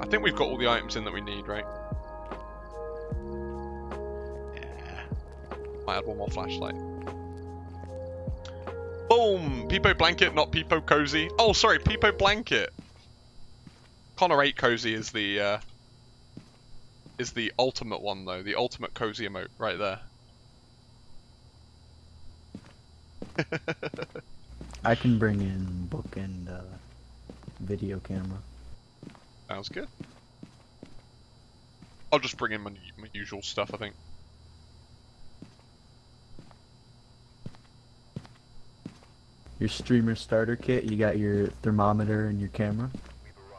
I think we've got all the items in that we need, right? Yeah. Might add one more flashlight. Boom! Peepo blanket, not Peepo cozy. Oh, sorry, Peepo blanket. Connor 8 cozy is the uh, is the ultimate one though, the ultimate cozy emote right there. I can bring in book and uh, video camera. Sounds good. I'll just bring in my, my usual stuff, I think. Your streamer starter kit, you got your thermometer and your camera.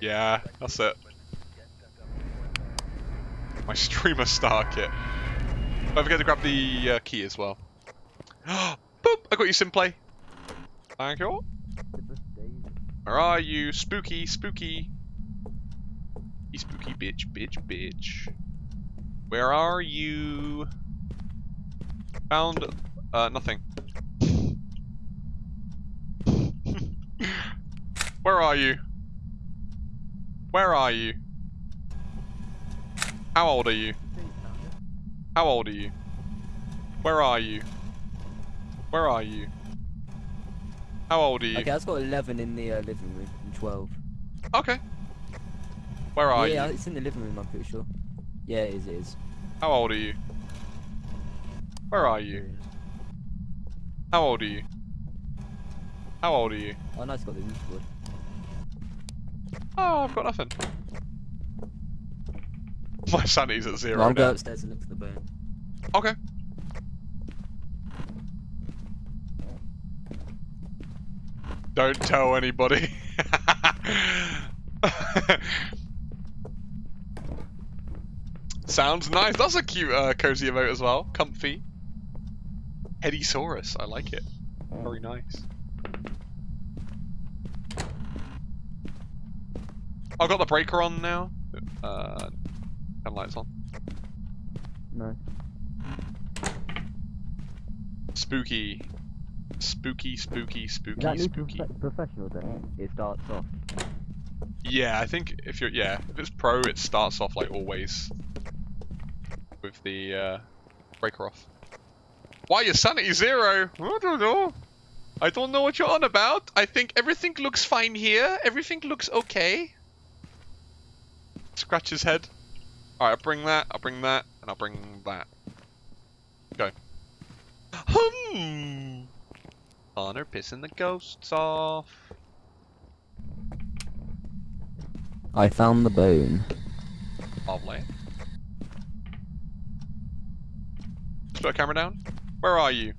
Yeah, that's it. My streamer star kit. Don't forget to grab the uh, key as well. Boop! I got you, Simplay. Thank you. Where are you? Spooky, spooky. Spooky bitch, bitch, bitch. Where are you? Found, uh, nothing. Where are you? Where are you? How old are you? How old are you? Where are you? Where are you? How old are you? Okay, I've got 11 in the uh, living room and 12. Okay. Where are yeah, you? it's in the living room, I'm pretty sure. Yeah, it is, it is. How old are you? Where are you? How old are you? How old are you? Oh, nice, got the roof board. Oh, I've got nothing. My sanity's at zero I'll now. go upstairs and look for the bone. Okay. Don't tell anybody. Sounds nice. That's a cute uh, cozy emote as well. Comfy. Headysaurus. I like it. Very nice. I've got the breaker on now. Uh, and lights on. No. Spooky. Spooky, spooky, spooky, that spooky. profe- professional then? It starts off. Yeah, I think if you're yeah, if it's pro, it starts off like always with the uh, breaker off. Why your sanity zero? I don't know. I don't know what you're on about. I think everything looks fine here. Everything looks okay. Scratch his head. Alright, I'll bring that, I'll bring that, and I'll bring that. Go. Hmm. Honor pissing the ghosts off. I found the bone. Lovely. Put a camera down. Where are you?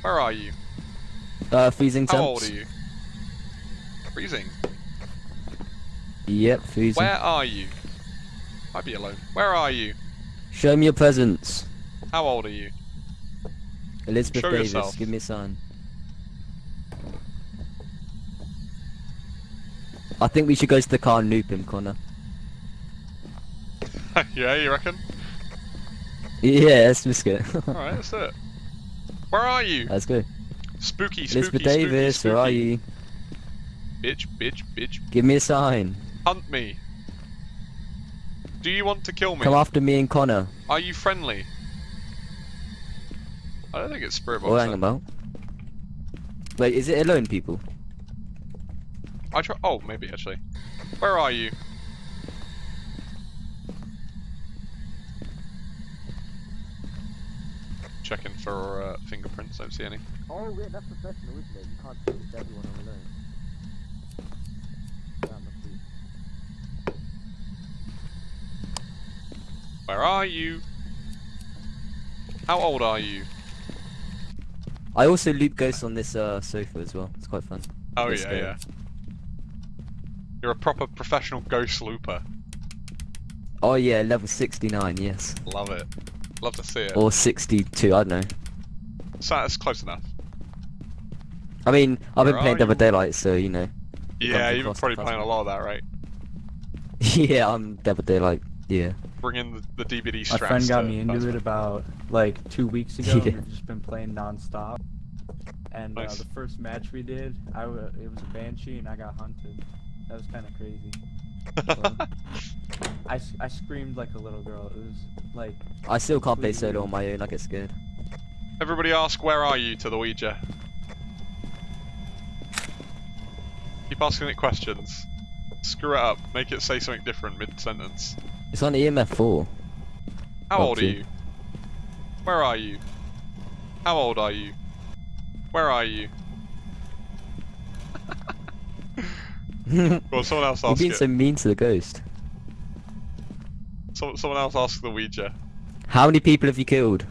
Where are you? Uh, freezing temps. How old are you? Freezing. Yep, freezing. Where are you? Might be alone. Where are you? Show me your presence. How old are you? Elizabeth Show Davis, yourself. give me a sign. I think we should go to the car and noob him, Connor. yeah, you reckon? Yeah, let's risk it. Alright, that's it. Where are you? let's go. Spooky, spooky, Elizabeth spooky, Davis, spooky. where are you? Bitch, bitch, bitch. Give me a sign. Hunt me. Do you want to kill me? Come after me and Connor. Are you friendly? I don't think it's Spirit Box. Oh, hang about. Wait, is it alone, people? I try. Oh, maybe actually. Where are you? Checking for uh, fingerprints. Don't see any. Oh, yeah, that's professional, isn't it? You can't see it's everyone on alone. Where are you? How old are you? I also loop ghosts on this uh, sofa as well. It's quite fun. Oh Let's yeah, go. yeah. You're a proper professional ghost looper. Oh yeah, level 69, yes. Love it. Love to see it. Or 62, I don't know. So that's close enough. I mean, I've been playing are Dead by? Daylight, so you know. Yeah, you've been probably playing a lot of that, right? yeah, I'm Dead by Daylight, yeah. Bring in the, the DVD My friend got me into it about like two weeks ago. Yeah. We've just been playing non-stop. And uh, the first match we did, I w- it was a banshee and I got hunted. That was kind of crazy. I, s- I screamed like a little girl. It was like I still can't play Please. solo on my own. I get scared. Everybody ask, where are you to the Ouija? Keep asking it questions. Screw it up. Make it say something different mid-sentence. It's on EMF four. How Oh, old are you? Where are you? How old are you? Where are you? You're Well, someone else ask being it. so mean to the ghost. Some, someone else ask the Ouija. How many people have you killed?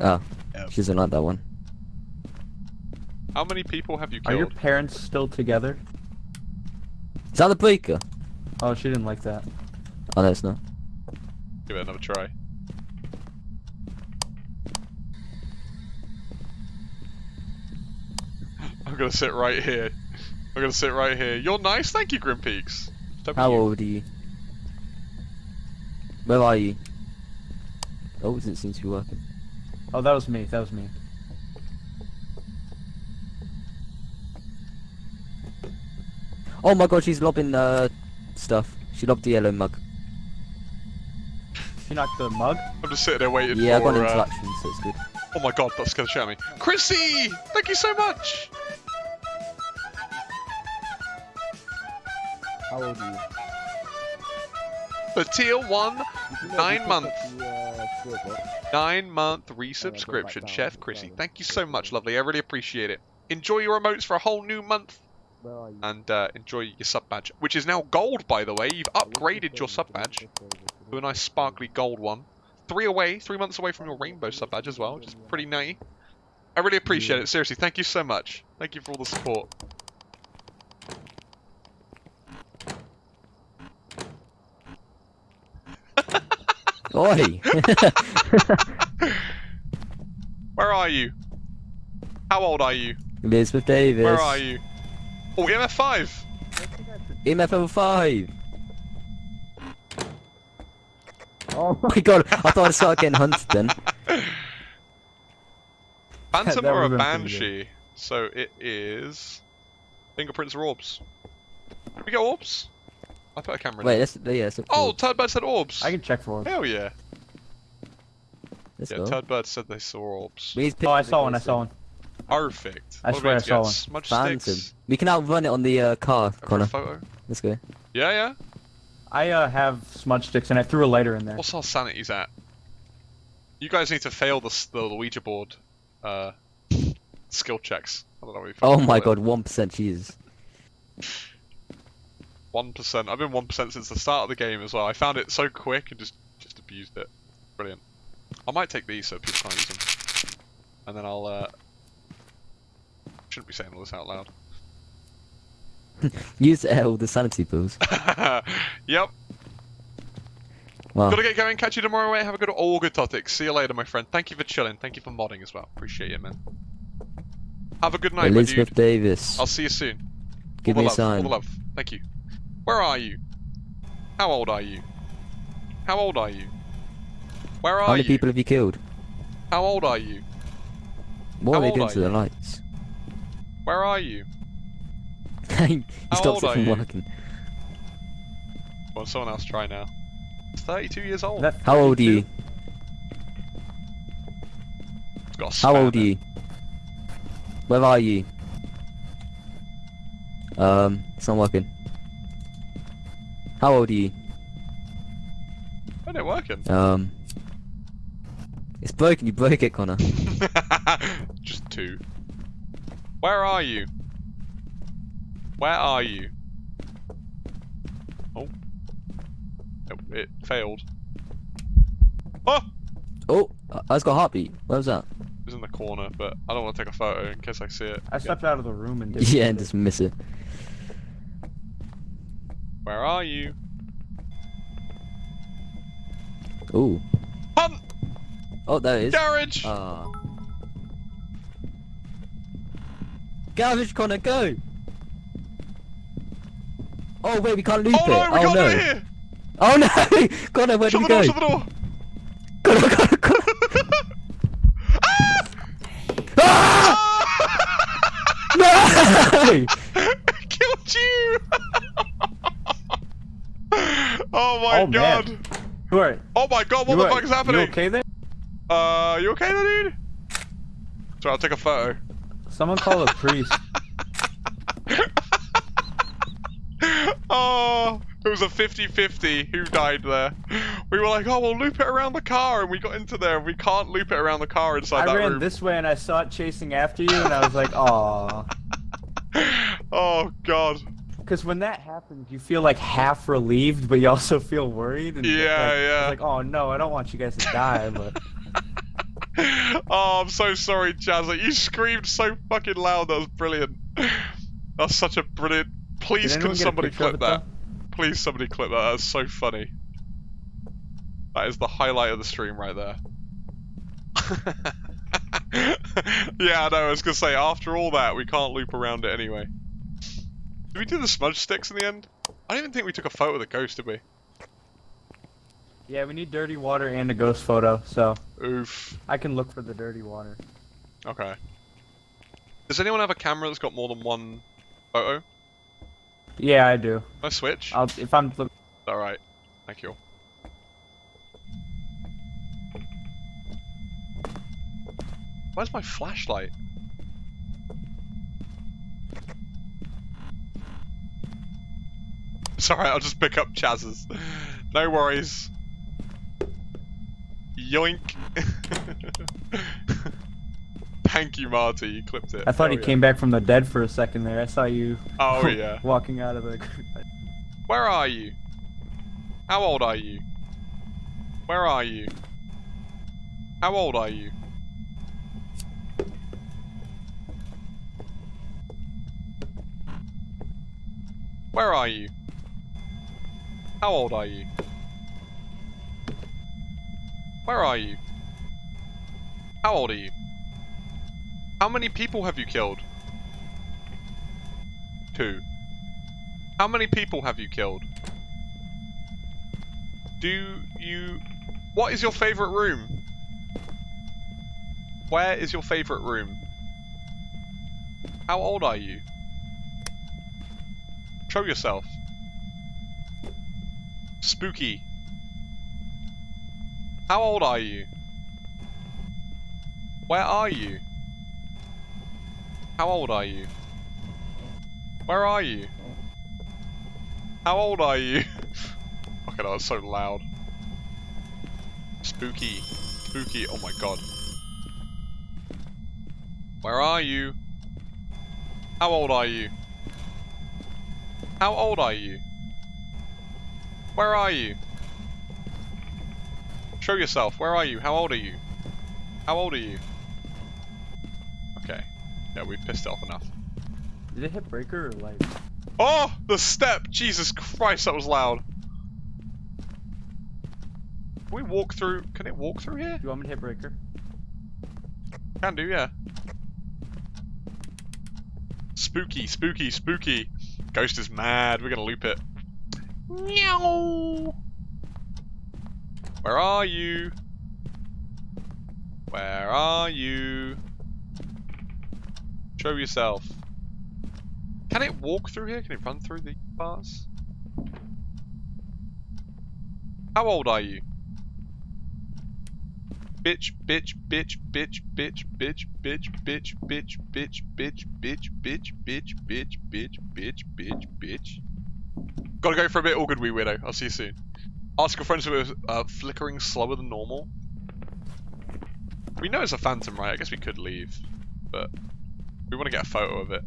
Ah, oh, Yeah. she doesn't like that one. How many people have you killed? Are your parents still together? Is that the breaker? Oh, she didn't like that. Oh, no, it's not. Give it another try. I'm gonna sit right here. I'm gonna sit right here. You're nice, thank you, Grim Peaks. Don't How you. old are you? Where are you? Oh, it doesn't seem to be working. Oh, that was me. That was me. Oh my god, she's lobbing uh stuff. She lobbed the yellow mug. She knocked the mug. I'm just sitting there waiting Yeah, I got an uh, interaction, so it's good. oh my god, that scared the shit out of me. Chrissy, thank you so much. How old are you? For tier one, Nine months. nine month resubscription, down, Chef Chrissy. Thank you so much, lovely. I really appreciate it. Enjoy your emotes for a whole new month. Where are you? and uh, enjoy your sub badge, which is now gold, by the way. You've upgraded your sub badge to a nice sparkly gold one. Three away, three months away from your rainbow sub badge as well, which is pretty nutty. I really appreciate it. Seriously, thank you so much. Thank you for all the support. Oi! Where are you? How old are you? Elizabeth Davis. Where are you? Oh, MF5. EMF level 5! Oh my god, I thought I started getting hunted then. Phantom or a would've been pretty Banshee? So it is fingerprints or orbs. We get orbs. I put a camera. in Wait, there. let's, yeah, let's look Oh, forward. Turdbird said orbs. I can check for it. Hell yeah. Let's Yeah, go. Turdbird said they saw orbs. We need Oh, I saw one. I saw then. one. Perfect. I What swear I saw one. Smudge Phantom. sticks. We can outrun it on the uh, car, For a Connor. photo. Let's go. Yeah, yeah. I uh, have smudge sticks and I threw a lighter in there. What's our sanity's at? You guys need to fail the, the Ouija board uh, skill checks. I don't know what you Oh my god, 1% Jesus. It. 1%. I've been 1% since the start of the game as well. I found it so quick and just, just abused it. Brilliant. I might take these so people can't use them. And then I'll, uh... Shouldn't be saying all this out loud. Use L, the sanity pills. yep. Wow. Gotta get going. Catch you tomorrow, mate. Have a good all good topics. See you later, my friend. Thank you for chilling. Thank you for modding as well. Appreciate it, man. Have a good night, Elizabeth. Davis. I'll see you soon. Give all me a love. All sign. the love. Thank you. Where are you? How old are you? How old are you? Where are you? How many you? people have you killed? How old are you? What How are they old doing are to the lights? Where are you? he How stops old it from you? working. Well, someone else try now. 32 years old. That How old are you? It's got a How span old are you? Where are you? Um, it's not working. How old are you? Isn't it working? Um, it's broken. You broke it, Connor. Just two. Where are you? Where are you? Oh. It, it failed. Oh! Oh, I I just got a heartbeat. Where was that? It was in the corner, but I don't want to take a photo in case I see it. I again. stepped out of the room and did. Yeah, and just miss it. Where are you? Oh, Hunt! oh, there it is. Garage! Ah. Garage, Connor, go! Oh wait, we can't loop oh it. no, we oh can't no. it here! Oh no! Connor, where Shut the we door, go? shut the door! Connor, Connor, Connor. Ah! No! Killed you! Oh my Oh, man. god. Who are Oh my god, what you the are- fuck is happening? You okay there? Uh, you okay there, dude? Sorry, I'll take a photo. Someone call a priest. oh, it was a 50-50 who died there. We were like, oh, we'll loop it around the car, and we got into there, and we can't loop it around the car inside I that ran this way and I saw it chasing after you, and I was like, "Aw." oh god. Because when that happens, you feel like half relieved, but you also feel worried. And Yeah, like, yeah. Like, oh no, I don't want you guys to die, but oh, I'm so sorry, Jazz. Like, you screamed so fucking loud. That was brilliant. That's such a brilliant. Please, can anyone get a somebody clip that? Please, somebody clip that. That's so funny. That is the highlight of the stream right there. yeah, I know. I was gonna say after all that, we can't loop around it anyway. Did we do the smudge sticks in the end? I don't even think we took a photo of the ghost, did we? yeah, we need dirty water and a ghost photo, so Oof. I can look for the dirty water. Okay. Does anyone have a camera that's got more than one photo? Yeah, I do. Can I switch? I'll if I'm. Alright. Thank you. Where's my flashlight? Sorry, I'll just pick up Chaz's. No worries. Yoink. Thank you, Marty. You clipped it. I thought Oh, he yeah. came back from the dead for a second there. I saw you. Oh, yeah. walking out of the. Where are you? How old are you? Where are you? How old are you? Where are you? How old are you? Where are you? How old are you? How many people have you killed? Two. How many people have you killed? Do you... What is your favourite room? Where is your favourite room? How old are you? Show yourself. Spooky. How old are you? Where are you? How old are you? Where are you? How old are you? Fucking hell, it's so loud. Spooky. Spooky. Oh my god. Where are you? How old are you? How old are you? Where are you? Show yourself. Where are you? How old are you? How old are you? Okay. Yeah, we pissed off enough. Did it hit breaker or light? Oh, the step! Jesus Christ, that was loud. Can we walk through? Can it walk through here? Do you want me to hit breaker? Can do, yeah. Spooky, spooky, spooky. Ghost is mad. We're gonna loop it. Meow. Where are you? Where are you? Show yourself. Can it walk through here? Can it run through the bars? How old are you? Bitch, bitch, bitch, bitch, bitch, bitch, bitch, bitch, bitch, bitch, bitch, bitch, bitch, bitch, bitch, bitch, bitch, bitch, bitch. Gotta go for a bit. All good, wee widow. I'll see you soon. Ask your friends if it was uh, flickering slower than normal. We know it's a phantom, right? I guess we could leave, but we want to get a photo of it.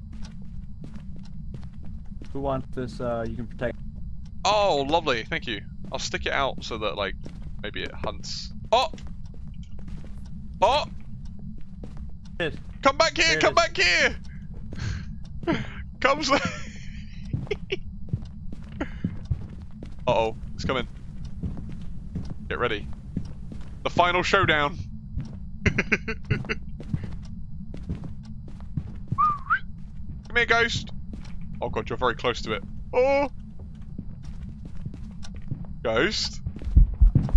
Who wants this? Uh, you can protect. Oh, lovely. Thank you. I'll stick it out so that, like, maybe it hunts. Oh! Oh! Come back here! Come back here! Come. s- uh oh, it's coming. Get ready. The final showdown. Come here, ghost. Oh god, you're very close to it. Oh! Ghost.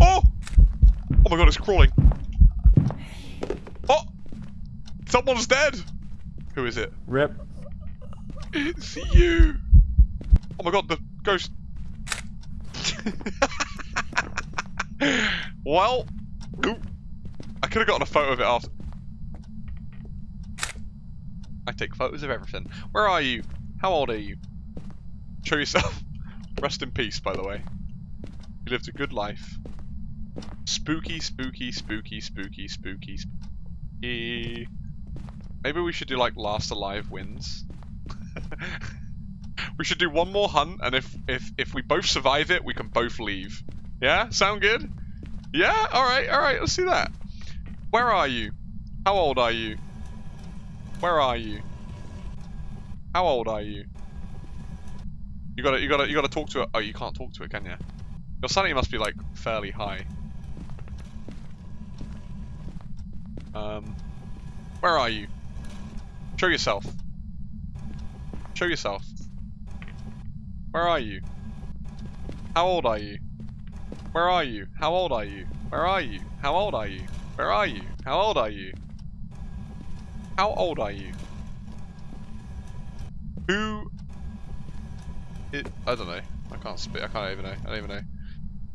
Oh! Oh my god, it's crawling. Oh! Someone's dead! Who is it? Rip. It's you! Oh my god, the ghost. well, I could have gotten a photo of it after. I take photos of everything. Where are you? How old are you? Show yourself. Rest in peace, by the way. You lived a good life. Spooky, spooky, spooky, spooky, spooky, spooky. Maybe we should do like last alive wins. we should do one more hunt, and if if if we both survive it, we can both leave. Yeah, sound good? Yeah, all right, all right. Let's do that. Where are you? How old are you? Where are you? How old are you? You gotta, you gotta, you gotta talk to it. Oh, you can't talk to it, can you? Your sanity must be like fairly high. Um, where are you? Show yourself. Show yourself. Where are you? How old are you? Where are you? How old are you? Where are you? How old are you? Where are you? How old are you? How old are you? Who? It, I don't know. I can't spit. I can't even know. I don't even know.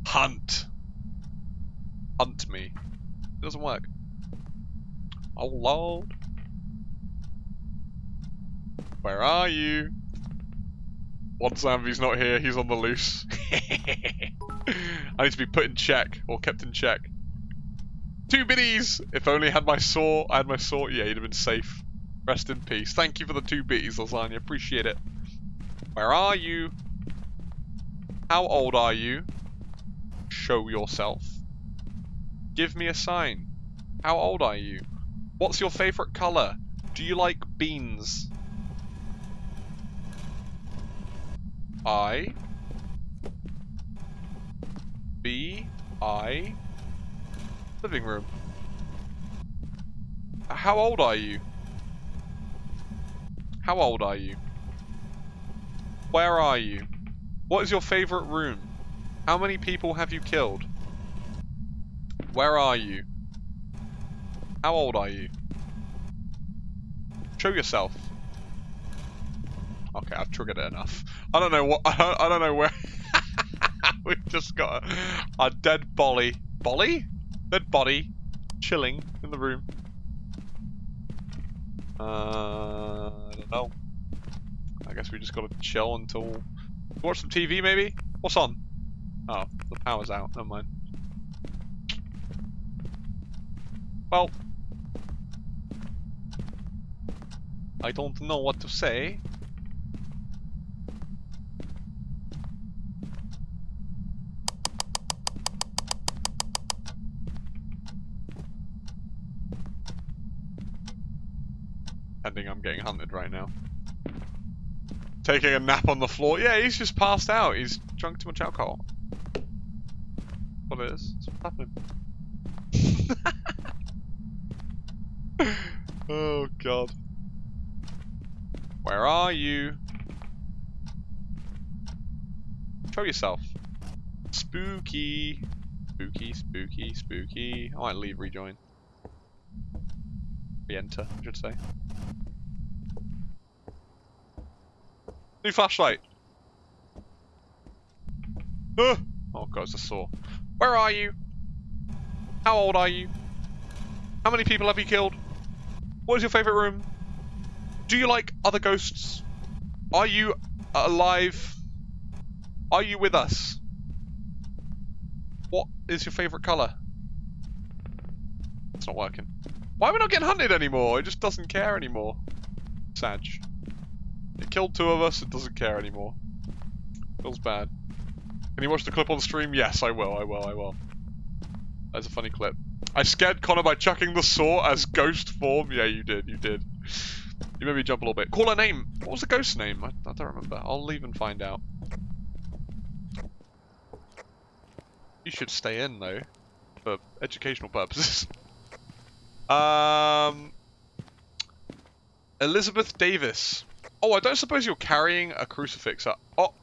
Hunt. Hunt me. It doesn't work. Oh lord. Where are you? One Zambi's not here. He's on the loose. I need to be put in check or kept in check. Two biddies! If only I had my saw, I had my saw. Yeah, you'd have been safe. Rest in peace. Thank you for the two biddies, Lasagna. Appreciate it. Where are you? How old are you? Show yourself. Give me a sign. How old are you? What's your favorite color? Do you like beans? I B I living room. How old are you? How old are you? Where are you? What is your favorite room? How many people have you killed? Where are you? How old are you? Show yourself. Okay, I've triggered it enough. I don't know what. I don't, I don't know where. We've just got a, a dead bolly. Bolly? Dead body. Chilling in the room. Uh, I don't know. I guess we just gotta chill until. Watch some TV maybe? What's on? Oh, the power's out. Never mind. Well. I don't know what to say. Ending I'm getting hunted right now. Taking a nap on the floor. Yeah, he's just passed out. He's drunk too much alcohol. What it is? What's happening? oh god. Where are you? Show yourself. Spooky. Spooky, spooky, spooky. I might leave rejoin. Re-enter, I should say. New flashlight. Uh, oh god, it's a saw. Where are you? How old are you? How many people have you killed? What is your favourite room? Do you like other ghosts? Are you alive? Are you with us? What is your favourite colour? It's not working. Why are we not getting hunted anymore? It just doesn't care anymore. Sag. It killed two of us, it doesn't care anymore. Feels bad. Can you watch the clip on stream? Yes, I will, I will, I will. That's a funny clip. I scared Connor by chucking the saw as ghost form. Yeah, you did, you did. You made me jump a little bit. Call her name. What was the ghost name? I, I don't remember. I'll leave and find out. You should stay in, though. For educational purposes. um... Elizabeth Davis. Oh, I don't suppose you're carrying a crucifix up. Oh.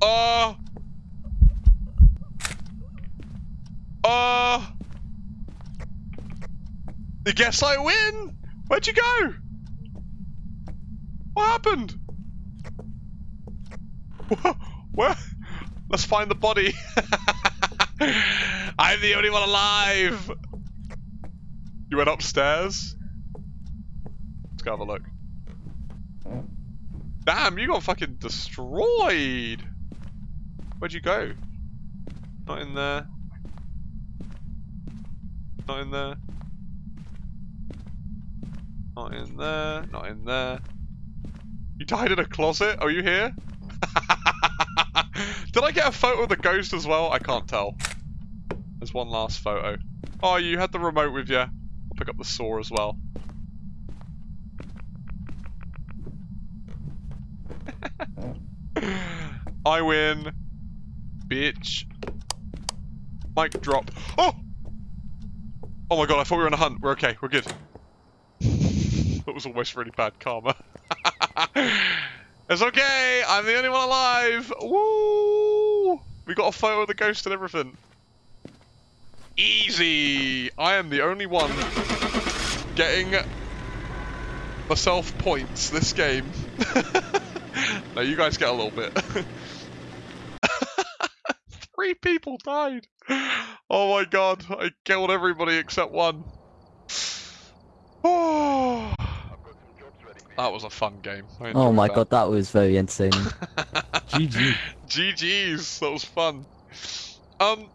Uh. Uh. I guess I win! Where'd you go? What happened? Where? Let's find the body. I'm the only one alive! You went upstairs? Let's go have a look. Damn, you got fucking destroyed! Where'd you go? Not in there. Not in there. Not in there. Not in there. You died in a closet? Are you here? Did I get a photo of the ghost as well? I can't tell. There's one last photo. Oh, you had the remote with you. I'll pick up the saw as well. I win. Bitch. Mic drop. Oh! Oh my god, I thought we were on a hunt. We're okay. We're good. that was almost really bad karma. it's okay. I'm the only one alive. Woo! We got a photo of the ghost and everything. Easy. I am the only one getting myself points this game. no, you guys get a little bit. Three people died. Oh my god, I killed everybody except one. Oh, that was a fun game. Oh my that. god, that was very entertaining. GG. GG's, that was fun. Um,